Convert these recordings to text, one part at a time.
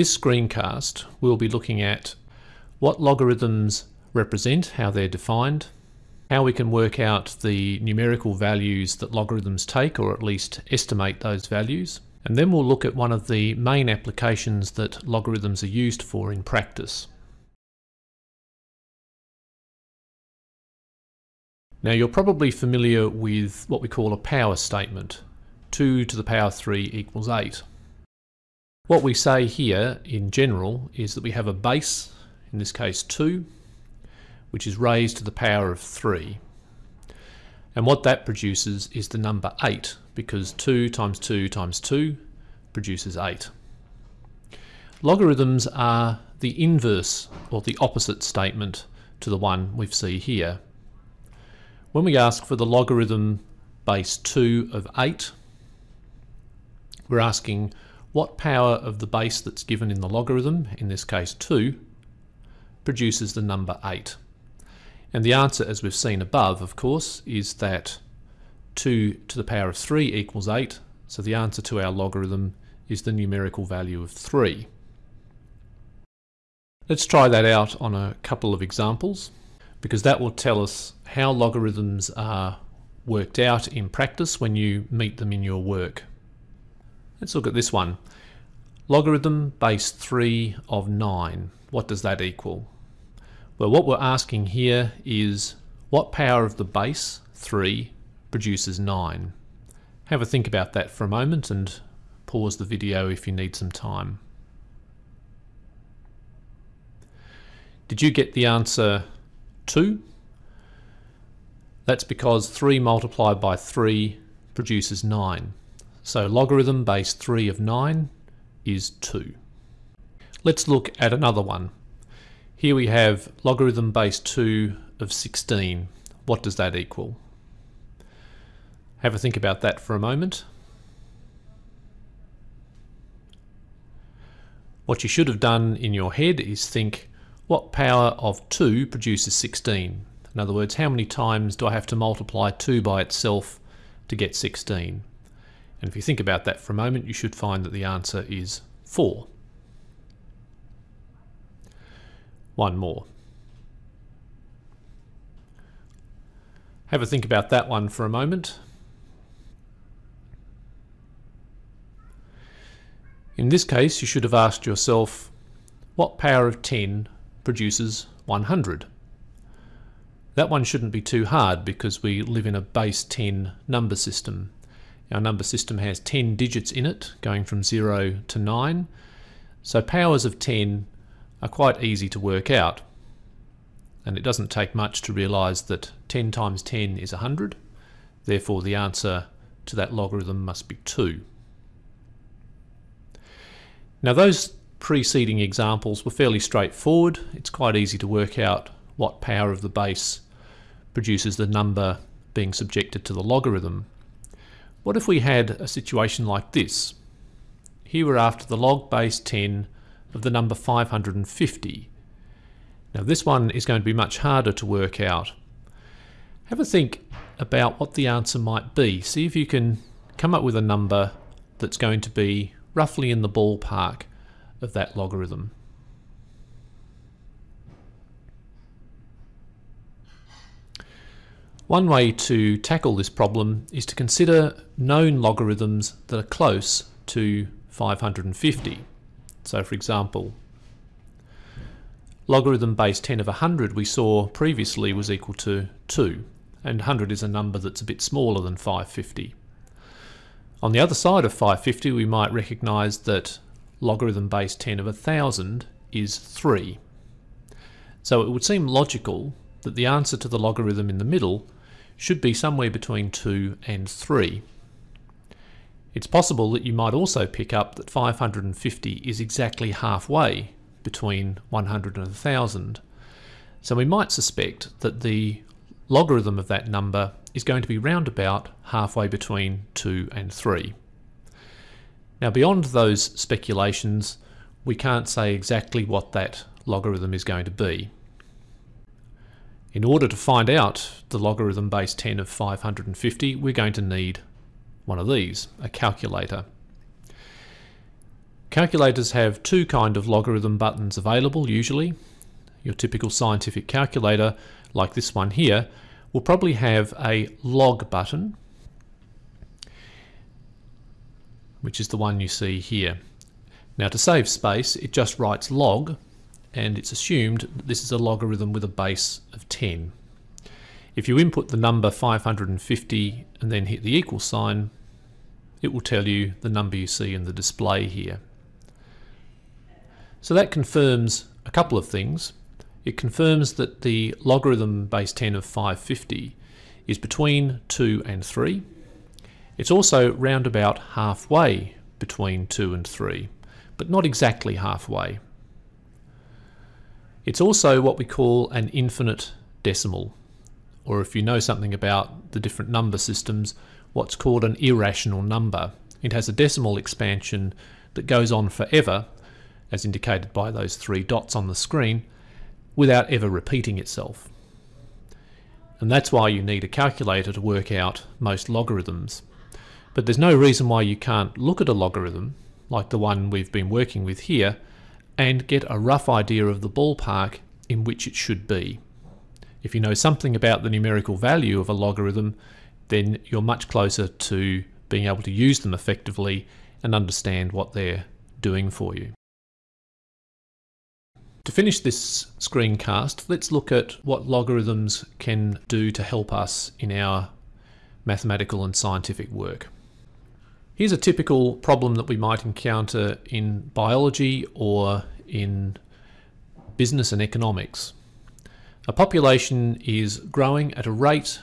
this screencast we'll be looking at what logarithms represent, how they're defined, how we can work out the numerical values that logarithms take or at least estimate those values, and then we'll look at one of the main applications that logarithms are used for in practice. Now you're probably familiar with what we call a power statement. 2 to the power 3 equals 8. What we say here in general is that we have a base, in this case 2, which is raised to the power of 3. And what that produces is the number 8, because 2 times 2 times 2 produces 8. Logarithms are the inverse, or the opposite statement to the one we see here. When we ask for the logarithm base 2 of 8, we're asking what power of the base that's given in the logarithm, in this case 2, produces the number 8. And the answer, as we've seen above, of course, is that 2 to the power of 3 equals 8, so the answer to our logarithm is the numerical value of 3. Let's try that out on a couple of examples because that will tell us how logarithms are worked out in practice when you meet them in your work. Let's look at this one. Logarithm base 3 of 9. What does that equal? Well, what we're asking here is what power of the base, 3, produces 9? Have a think about that for a moment and pause the video if you need some time. Did you get the answer 2. That's because 3 multiplied by 3 produces 9. So logarithm base 3 of 9 is 2. Let's look at another one. Here we have logarithm base 2 of 16. What does that equal? Have a think about that for a moment. What you should have done in your head is think what power of 2 produces 16? In other words, how many times do I have to multiply 2 by itself to get 16? And if you think about that for a moment, you should find that the answer is 4. One more. Have a think about that one for a moment. In this case, you should have asked yourself, what power of 10 produces 100. That one shouldn't be too hard because we live in a base 10 number system. Our number system has 10 digits in it, going from 0 to 9. So powers of 10 are quite easy to work out. And it doesn't take much to realise that 10 times 10 is 100. Therefore the answer to that logarithm must be 2. Now those preceding examples were fairly straightforward. It's quite easy to work out what power of the base produces the number being subjected to the logarithm. What if we had a situation like this? Here we're after the log base 10 of the number 550. Now this one is going to be much harder to work out. Have a think about what the answer might be. See if you can come up with a number that's going to be roughly in the ballpark of that logarithm. One way to tackle this problem is to consider known logarithms that are close to 550. So for example, logarithm base 10 of 100 we saw previously was equal to 2, and 100 is a number that's a bit smaller than 550. On the other side of 550 we might recognise that logarithm base 10 of 1000 is 3. So it would seem logical that the answer to the logarithm in the middle should be somewhere between 2 and 3. It's possible that you might also pick up that 550 is exactly halfway between 100 and 1000. So we might suspect that the logarithm of that number is going to be round about halfway between 2 and 3. Now beyond those speculations, we can't say exactly what that logarithm is going to be. In order to find out the logarithm base 10 of 550, we're going to need one of these, a calculator. Calculators have two kind of logarithm buttons available usually. Your typical scientific calculator, like this one here, will probably have a log button, which is the one you see here. Now to save space, it just writes log, and it's assumed that this is a logarithm with a base of 10. If you input the number 550 and then hit the equal sign, it will tell you the number you see in the display here. So that confirms a couple of things. It confirms that the logarithm base 10 of 550 is between 2 and 3. It's also round about halfway between 2 and 3, but not exactly halfway. It's also what we call an infinite decimal, or if you know something about the different number systems, what's called an irrational number. It has a decimal expansion that goes on forever as indicated by those three dots on the screen, without ever repeating itself. And that's why you need a calculator to work out most logarithms. But there's no reason why you can't look at a logarithm, like the one we've been working with here, and get a rough idea of the ballpark in which it should be. If you know something about the numerical value of a logarithm, then you're much closer to being able to use them effectively and understand what they're doing for you. To finish this screencast, let's look at what logarithms can do to help us in our mathematical and scientific work. Here's a typical problem that we might encounter in biology or in business and economics. A population is growing at a rate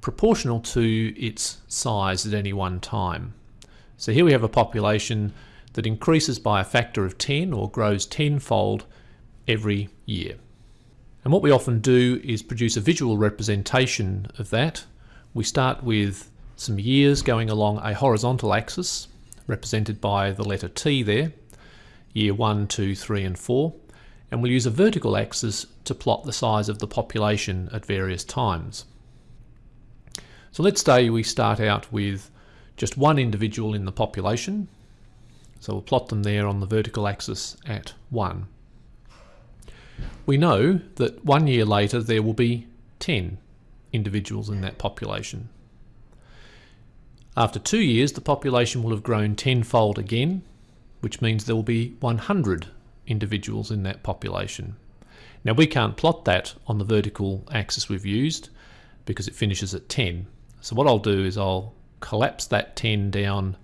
proportional to its size at any one time. So here we have a population that increases by a factor of 10 or grows tenfold every year. And what we often do is produce a visual representation of that. We start with some years going along a horizontal axis, represented by the letter T there, year 1, 2, 3 and 4, and we'll use a vertical axis to plot the size of the population at various times. So let's say we start out with just one individual in the population, so we'll plot them there on the vertical axis at 1. We know that one year later there will be 10 individuals in that population. After two years, the population will have grown tenfold again, which means there will be 100 individuals in that population. Now we can't plot that on the vertical axis we've used because it finishes at 10. So what I'll do is I'll collapse that 10 down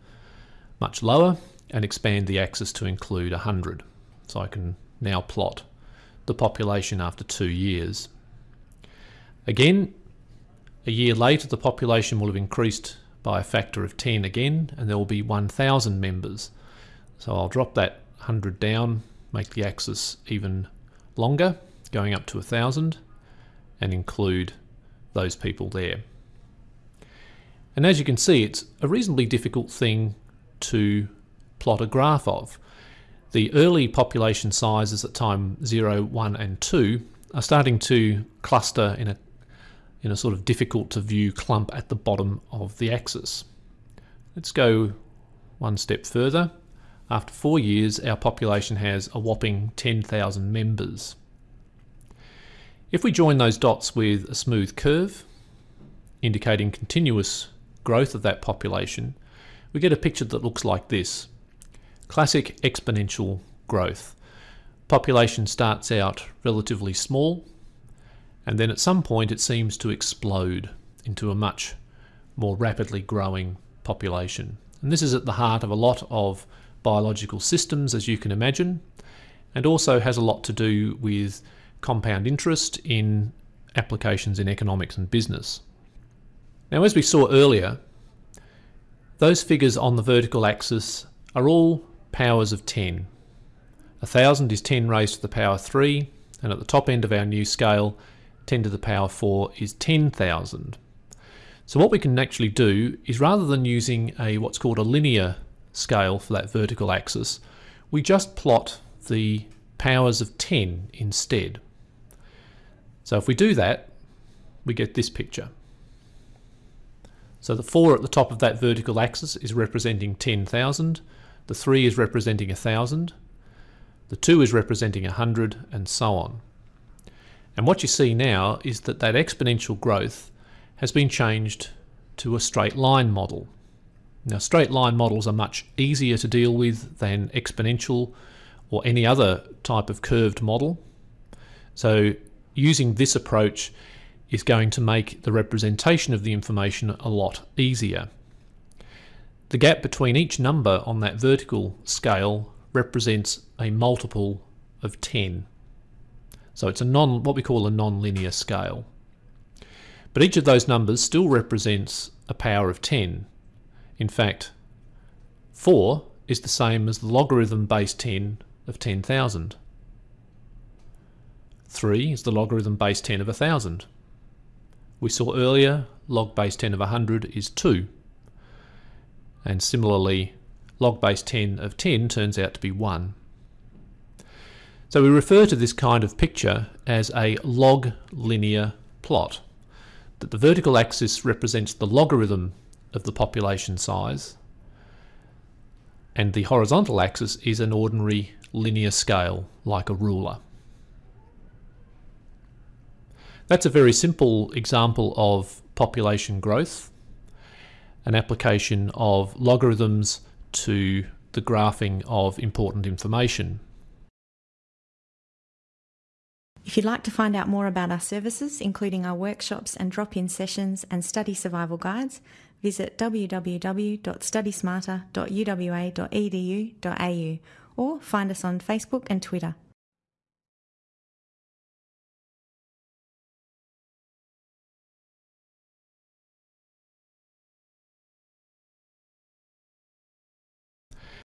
much lower and expand the axis to include 100. So I can now plot the population after two years. Again, a year later the population will have increased by a factor of 10 again and there will be 1,000 members. So I'll drop that 100 down, make the axis even longer, going up to 1,000 and include those people there. And as you can see, it's a reasonably difficult thing to plot a graph of. The early population sizes at time 0, 1 and 2 are starting to cluster in a, in a sort of difficult to view clump at the bottom of the axis. Let's go one step further. After four years, our population has a whopping 10,000 members. If we join those dots with a smooth curve, indicating continuous growth of that population, we get a picture that looks like this. Classic exponential growth. Population starts out relatively small, and then at some point it seems to explode into a much more rapidly growing population. And this is at the heart of a lot of biological systems, as you can imagine, and also has a lot to do with compound interest in applications in economics and business. Now, as we saw earlier, those figures on the vertical axis are all powers of 10. A thousand is 10 raised to the power 3, and at the top end of our new scale, 10 to the power 4 is 10,000. So what we can actually do is rather than using a what's called a linear scale for that vertical axis, we just plot the powers of 10 instead. So if we do that, we get this picture. So the 4 at the top of that vertical axis is representing 10,000, the 3 is representing 1,000, the 2 is representing 100, and so on. And what you see now is that that exponential growth has been changed to a straight line model. Now, straight line models are much easier to deal with than exponential or any other type of curved model. So, using this approach is going to make the representation of the information a lot easier. The gap between each number on that vertical scale represents a multiple of 10. So it's a non what we call a non-linear scale. But each of those numbers still represents a power of 10. In fact, 4 is the same as the logarithm base 10 of 10,000. 3 is the logarithm base 10 of 1,000. We saw earlier log base 10 of 100 is 2. And similarly, log base 10 of 10 turns out to be 1. So we refer to this kind of picture as a log linear plot. That the vertical axis represents the logarithm of the population size and the horizontal axis is an ordinary linear scale like a ruler. That's a very simple example of population growth, an application of logarithms to the graphing of important information. If you'd like to find out more about our services, including our workshops and drop in sessions and study survival guides, visit www.studysmarter.uwa.edu.au or find us on Facebook and Twitter.